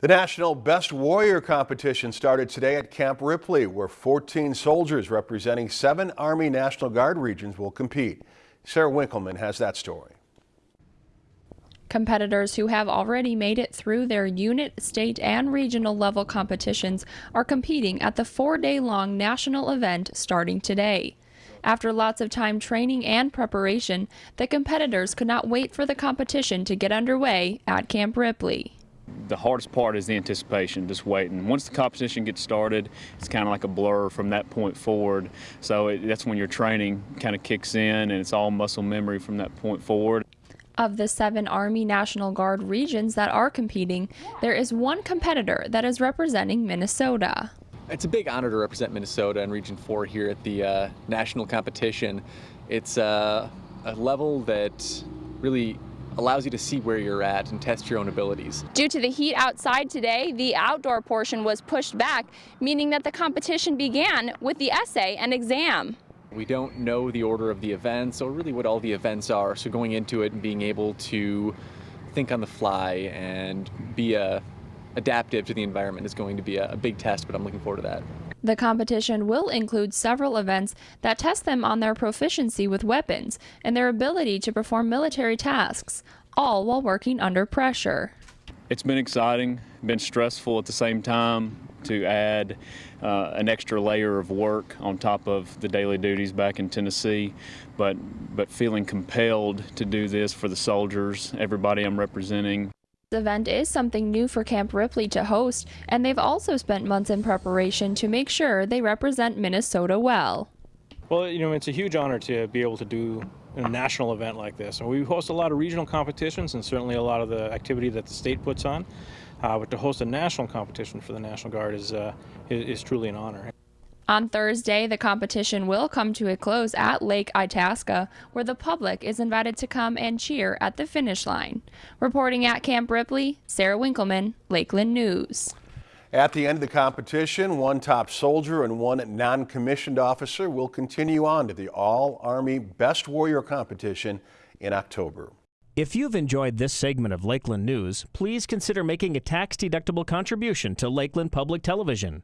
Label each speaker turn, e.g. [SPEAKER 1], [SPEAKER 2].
[SPEAKER 1] The National Best Warrior competition started today at Camp Ripley, where 14 soldiers representing seven Army National Guard regions will compete. Sarah Winkleman has that story.
[SPEAKER 2] Competitors who have already made it through their unit, state, and regional level competitions are competing at the four day long national event starting today. After lots of time training and preparation, the competitors could not wait for the competition to get underway at Camp Ripley
[SPEAKER 3] the hardest part is the anticipation, just waiting. Once the competition gets started, it's kind of like a blur from that point forward. So it, that's when your training kind of kicks in and it's all muscle memory from that point forward.
[SPEAKER 2] Of the seven Army National Guard regions that are competing, there is one competitor that is representing Minnesota.
[SPEAKER 4] It's a big honor to represent Minnesota in Region 4 here at the uh, national competition. It's uh, a level that really allows you to see where you're at and test your own abilities.
[SPEAKER 2] Due to the heat outside today, the outdoor portion was pushed back, meaning that the competition began with the essay and exam.
[SPEAKER 4] We don't know the order of the events or really what all the events are, so going into it and being able to think on the fly and be a uh, adaptive to the environment is going to be a, a big test, but I'm looking forward to that.
[SPEAKER 2] The competition will include several events that test them on their proficiency with weapons and their ability to perform military tasks, all while working under pressure.
[SPEAKER 3] It's been exciting, been stressful at the same time to add uh, an extra layer of work on top of the daily duties back in Tennessee, but, but feeling compelled to do this for the soldiers, everybody I'm representing.
[SPEAKER 2] This event is something new for Camp Ripley to host, and they've also spent months in preparation to make sure they represent Minnesota well.
[SPEAKER 5] Well, you know, it's a huge honor to be able to do a national event like this. And we host a lot of regional competitions and certainly a lot of the activity that the state puts on. Uh, but to host a national competition for the National Guard is, uh, is, is truly an honor.
[SPEAKER 2] On Thursday, the competition will come to a close at Lake Itasca, where the public is invited to come and cheer at the finish line. Reporting at Camp Ripley, Sarah Winkleman, Lakeland News.
[SPEAKER 1] At the end of the competition, one top soldier and one non-commissioned officer will continue on to the All-Army Best Warrior competition in October.
[SPEAKER 6] If you've enjoyed this segment of Lakeland News, please consider making a tax-deductible contribution to Lakeland Public Television.